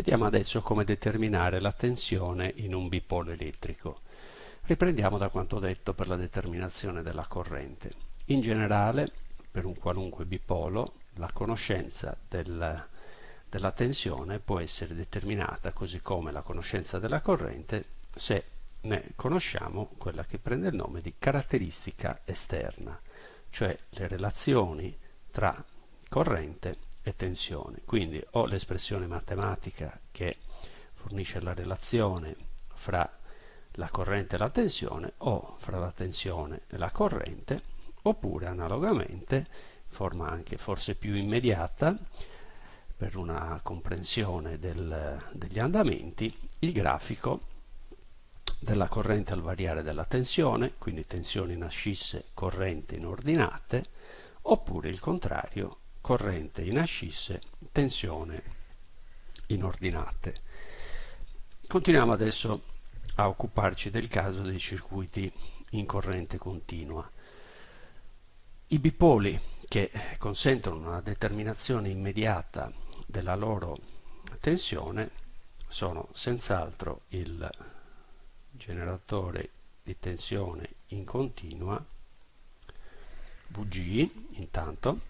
Vediamo adesso come determinare la tensione in un bipolo elettrico. Riprendiamo da quanto detto per la determinazione della corrente. In generale, per un qualunque bipolo, la conoscenza del, della tensione può essere determinata, così come la conoscenza della corrente, se ne conosciamo quella che prende il nome di caratteristica esterna, cioè le relazioni tra corrente e tensione. Quindi ho l'espressione matematica che fornisce la relazione fra la corrente e la tensione o fra la tensione e la corrente oppure analogamente in forma anche forse più immediata per una comprensione del, degli andamenti il grafico della corrente al variare della tensione quindi tensioni in ascisse corrente in ordinate oppure il contrario corrente in ascisse, tensione in ordinate. Continuiamo adesso a occuparci del caso dei circuiti in corrente continua. I bipoli che consentono una determinazione immediata della loro tensione sono senz'altro il generatore di tensione in continua VG intanto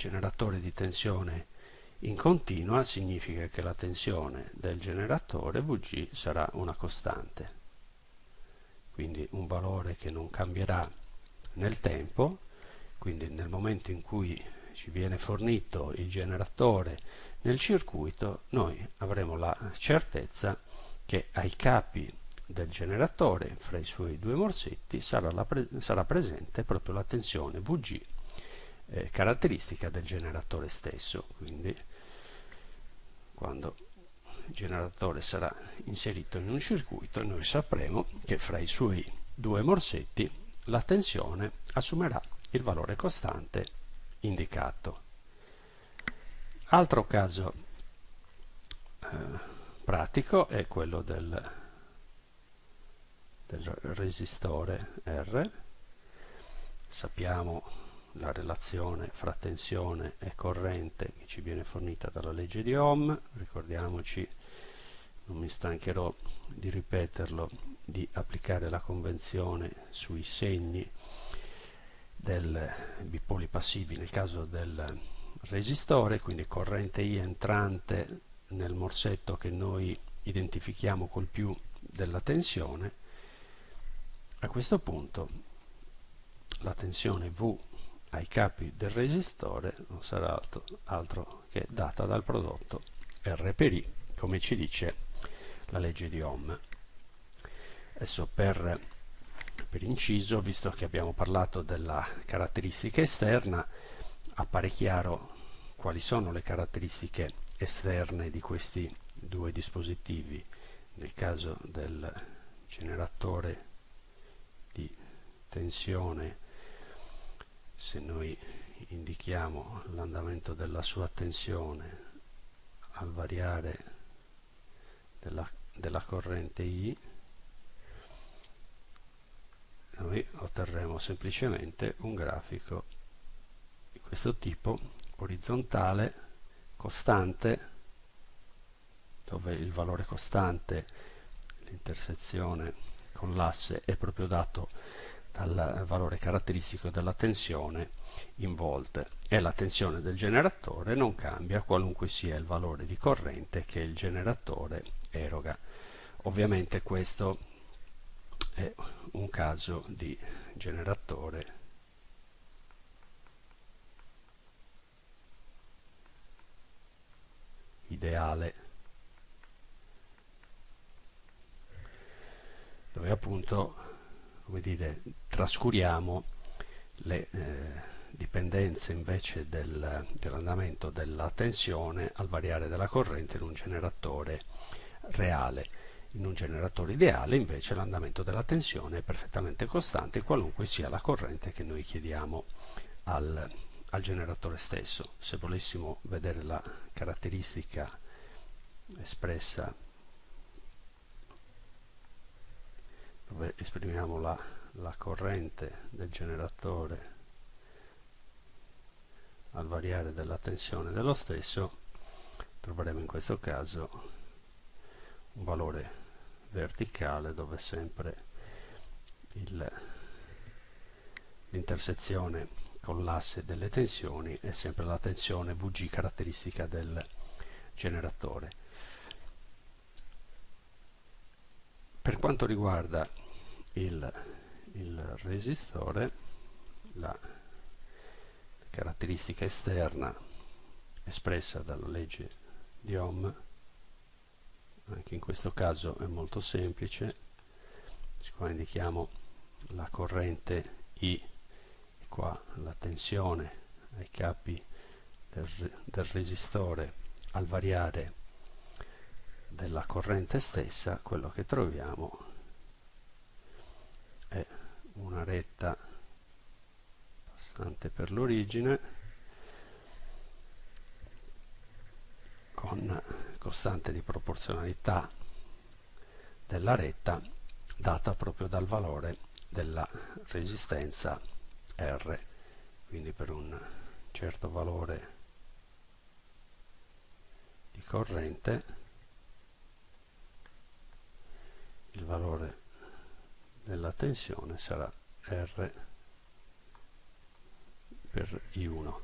generatore di tensione in continua significa che la tensione del generatore Vg sarà una costante. Quindi un valore che non cambierà nel tempo quindi nel momento in cui ci viene fornito il generatore nel circuito noi avremo la certezza che ai capi del generatore fra i suoi due morsetti sarà, pre sarà presente proprio la tensione Vg eh, caratteristica del generatore stesso quindi quando il generatore sarà inserito in un circuito noi sapremo che fra i suoi due morsetti la tensione assumerà il valore costante indicato. Altro caso eh, pratico è quello del, del resistore R. Sappiamo la relazione fra tensione e corrente che ci viene fornita dalla legge di Ohm, ricordiamoci, non mi stancherò di ripeterlo, di applicare la convenzione sui segni del bipoli passivi nel caso del resistore, quindi corrente I entrante nel morsetto che noi identifichiamo col più della tensione, a questo punto la tensione V ai capi del resistore non sarà altro, altro che data dal prodotto R per I, come ci dice la legge di Ohm. Adesso per, per inciso, visto che abbiamo parlato della caratteristica esterna, appare chiaro quali sono le caratteristiche esterne di questi due dispositivi. Nel caso del generatore di tensione se noi indichiamo l'andamento della sua tensione al variare della, della corrente I noi otterremo semplicemente un grafico di questo tipo orizzontale costante dove il valore costante l'intersezione con l'asse è proprio dato dal valore caratteristico della tensione in volt e la tensione del generatore non cambia qualunque sia il valore di corrente che il generatore eroga. Ovviamente questo è un caso di generatore ideale dove appunto come dire, trascuriamo le eh, dipendenze invece del, dell'andamento della tensione al variare della corrente in un generatore reale. In un generatore ideale invece l'andamento della tensione è perfettamente costante qualunque sia la corrente che noi chiediamo al, al generatore stesso. Se volessimo vedere la caratteristica espressa dove esprimiamo la, la corrente del generatore al variare della tensione dello stesso troveremo in questo caso un valore verticale dove sempre l'intersezione con l'asse delle tensioni è sempre la tensione VG caratteristica del generatore. Per quanto riguarda il, il resistore, la caratteristica esterna espressa dalla legge di Ohm, anche in questo caso è molto semplice, qua indichiamo la corrente I e qua la tensione ai capi del, del resistore al variare della corrente stessa quello che troviamo è una retta passante per l'origine con costante di proporzionalità della retta data proprio dal valore della resistenza R quindi per un certo valore di corrente il valore della tensione sarà R per I1